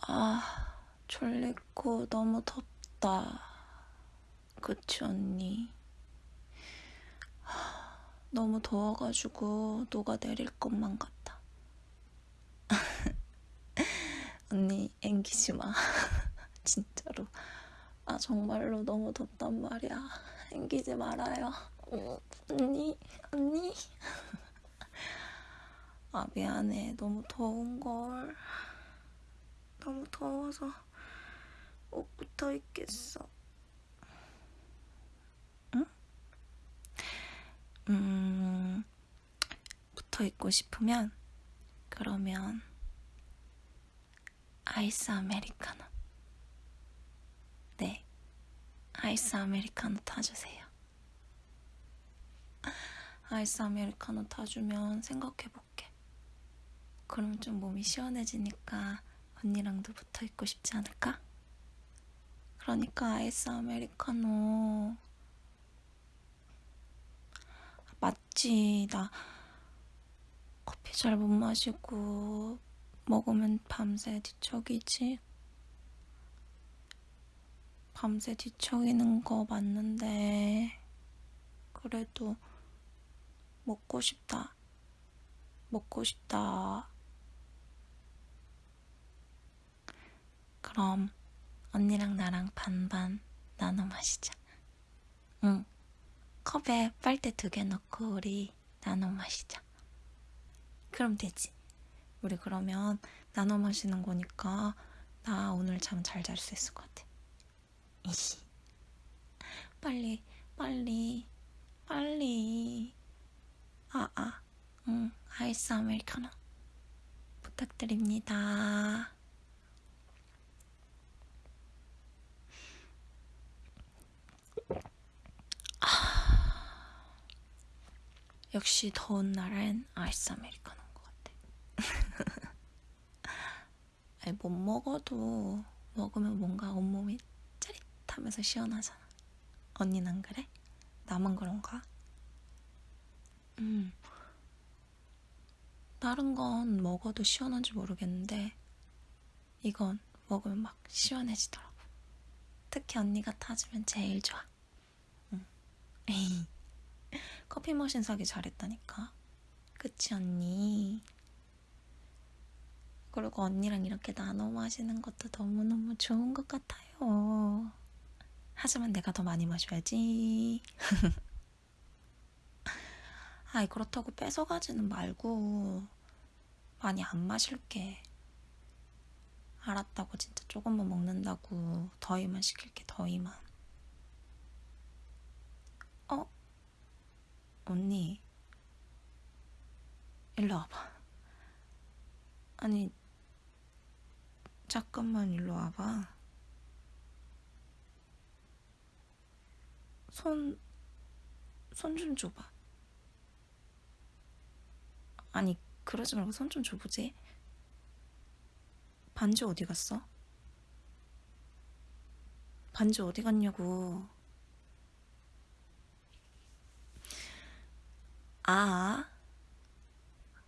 아, 졸리고 너무 덥다. 그치, 언니? 너무 더워가지고 녹아내릴 것만 같아. 언니, 앵기지 마. 진짜로. 아, 정말로 너무 덥단 말이야. 앵기지 말아요. 언니, 언니. 아, 미안해. 너무 더운걸. 너무 더워서 옷 붙어 있겠어. 응? 음, 붙어 있고 싶으면, 그러면, 아이스 아메리카노. 네, 아이스 아메리카노 타주세요. 아이스 아메리카노 타주면 생각해볼게. 그럼 좀 몸이 시원해지니까 언니랑도 붙어 있고 싶지 않을까? 그러니까 아이스 아메리카노. 맞지. 나 커피 잘 못 마시고 먹으면 밤새 뒤척이지. 밤새 뒤척이는 거 맞는데 그래도 먹고 싶다. 먹고 싶다. 그럼 언니랑 나랑 반반 나눠 마시자. 응. 컵에 빨대 두 개 넣고 우리 나눠 마시자. 그럼 되지. 우리 그러면 나눠 마시는 거니까 나 오늘 잠 잘 잘 수 있을 것 같아. 이히. 빨리, 빨리, 빨리. 아, 아. 응, 아이스 아메리카노. 부탁드립니다. 역시 더운 날엔 아이스 아메리카노인 것 같아. 아니, 못 먹어도 먹으면 뭔가 온몸이 짜릿하면서 시원하잖아. 언니는 안 그래? 나만 그런가? 음. 다른 건 먹어도 시원한지 모르겠는데 이건 먹으면 막 시원해지더라고. 특히 언니가 타주면 제일 좋아. 응. 커피 머신 사기 잘했다니까. 그치, 언니? 그리고 언니랑 이렇게 나눠 마시는 것도 너무너무 좋은 것 같아요. 하지만 내가 더 많이 마셔야지. 아이, 그렇다고 뺏어가지는 말고, 많이 안 마실게. 알았다고 진짜 조금만 먹는다고 더위만 시킬게, 더위만. 어? 언니, 일로 와봐. 아니, 잠깐만 일로 와봐. 손, 손 좀 줘봐. 아니, 그러지 말고 손 좀 줘보지. 반지 어디 갔어? 반지 어디 갔냐고. 아.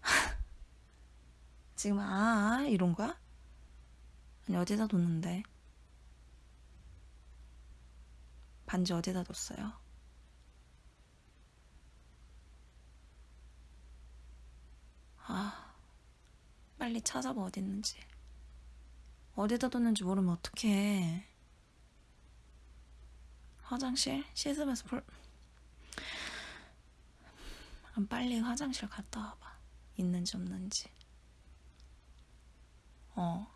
지금 아 이런 거야? 아니 어디다 뒀는데? 반지 어디다 뒀어요? 아 빨리 찾아봐 어디 있는지 어디다 뒀는지 모르면 어떡해 화장실? 씻으면서 볼 그럼 빨리 화장실 갔다 와봐. 있는지 없는지. 어.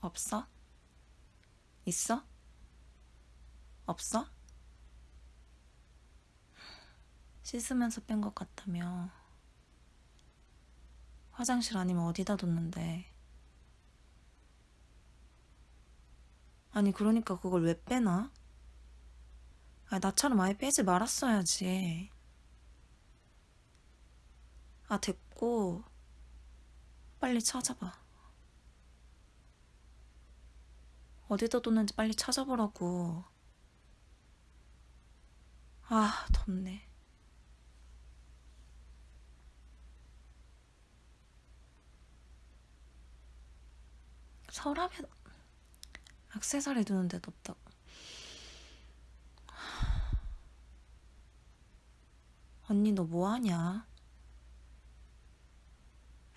없어? 있어? 없어? 씻으면서 뺀 것 같다며. 화장실 아니면 어디다 뒀는데. 아니 그러니까 그걸 왜 빼나? 아 나처럼 아예 빼지 말았어야지. 아 됐고 빨리 찾아봐. 어디다 뒀는지 빨리 찾아보라고. 아, 덥네. 서랍에 액세서리 두는 데도 없다고. 언니 너 뭐하냐?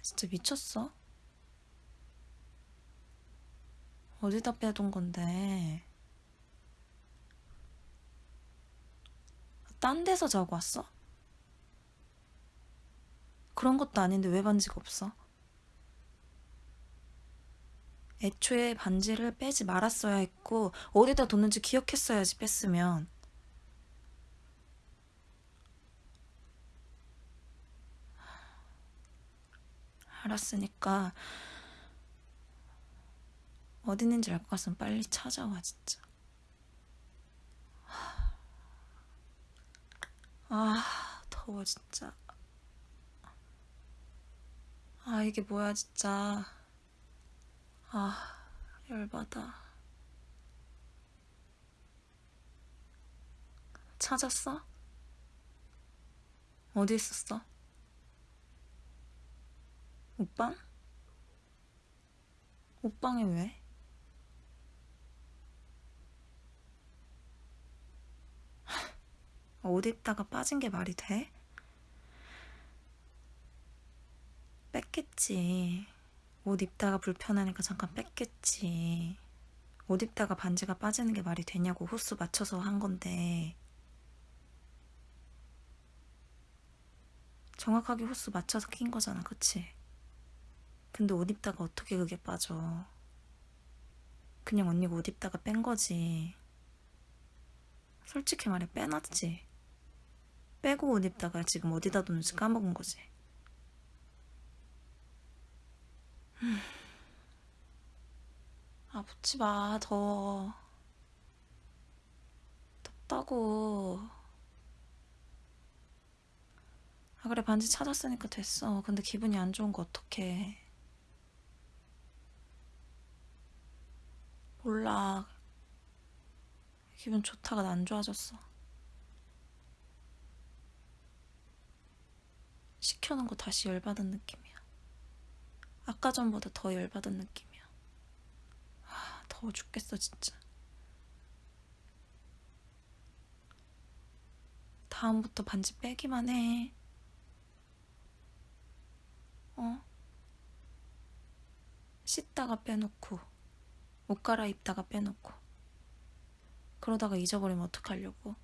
진짜 미쳤어? 어디다 빼둔 건데? 딴 데서 자고 왔어? 그런 것도 아닌데 왜 반지가 없어? 애초에 반지를 빼지 말았어야 했고 어디다 뒀는지 기억했어야지 뺐으면. 알았으니까 어디 있는지 알 것 같으면 빨리 찾아와 진짜. 아 더워 진짜. 아 이게 뭐야 진짜 아 열받아 찾았어? 어디 있었어? 옷방? 옷방에 왜? 옷 입다가 빠진 게 말이 돼? 뺐겠지. 옷 입다가 불편하니까 잠깐 뺐겠지. 옷 입다가 반지가 빠지는 게 말이 되냐고 호수 맞춰서 한 건데. 정확하게 호수 맞춰서 낀 거잖아, 그치? 근데 옷 입다가 어떻게 그게 빠져? 그냥 언니가 옷 입다가 뺀 거지. 솔직히 말해 빼놨지. 빼고 옷 입다가 지금 어디다 뒀는지 까먹은 거지. 음. 아, 붙지 마, 더워. 덥다고. 아, 그래, 반지 찾았으니까 됐어. 근데 기분이 안 좋은 거 어떡해. 몰라. 기분 좋다가 안 좋아졌어. 시켜놓은 거 다시 열받은 느낌이야. 아까 전보다 더 열받은 느낌이야. 아, 더워 죽겠어, 진짜. 다음부터 반지 빼기만 해. 어? 씻다가 빼놓고, 옷 갈아입다가 빼놓고. 그러다가 잊어버리면 어떡하려고.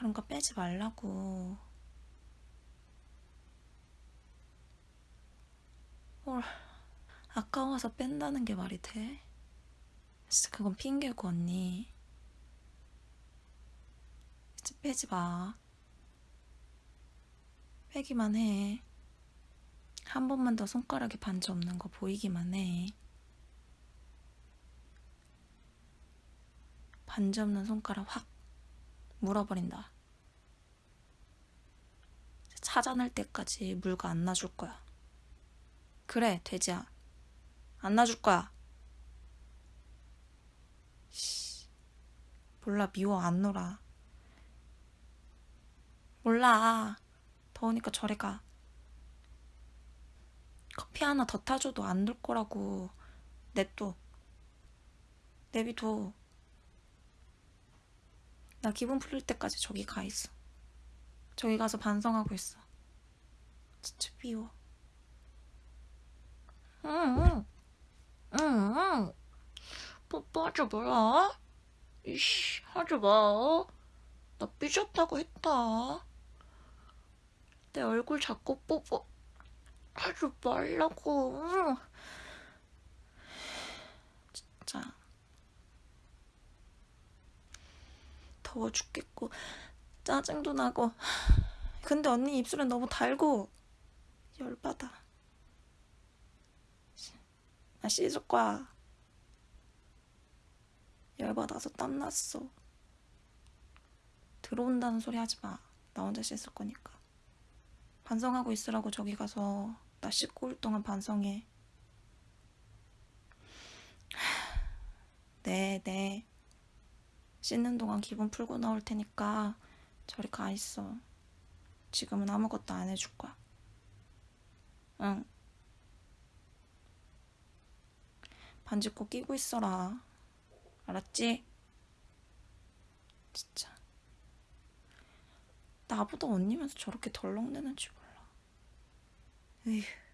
그런 거 빼지 말라고. 헐, 아까워서 뺀다는 게 말이 돼? 진짜 그건 핑계고, 언니. 이제 빼지 마. 빼기만 해. 한 번만 더 손가락에 반지 없는 거 보이기만 해. 반지 없는 손가락 확 물어버린다. 찾아낼 때까지 물가 안 놔줄 거야. 그래, 돼지야. 안 놔줄 거야. 씨, 몰라, 미워, 안 놀아. 몰라. 더우니까 저리 가. 커피 하나 더 타줘도 안놀 거라고. 냅둬. 내비둬. 나 기분 풀릴 때까지 저기 가 있어. 저기 가서 반성하고 있어. 진짜 미워. 응, 응, 응. 뽀뽀하지 마라. 이씨, 하지 마. 나 삐졌다고 했다. 내 얼굴 자꾸 뽀뽀 하지 말라고. 진짜. 더워 죽겠고 짜증도 나고. 근데 언니 입술은 너무 달고 열받아. 나 씻을 거야 열받아서 땀났어. 들어온다는 소리 하지 마 나 혼자 씻을 거니까. 반성하고 있으라고 저기 가서 나 씻고 올 동안 반성해. 네, 네. 씻는 동안 기분 풀고 나올 테니까 저리 가 있어. 지금은 아무것도 안 해줄 거야. 응. 반지 꼭 끼고 있어라. 알았지? 진짜. 나보다 언니면서 저렇게 덜렁대는지 몰라. 에휴.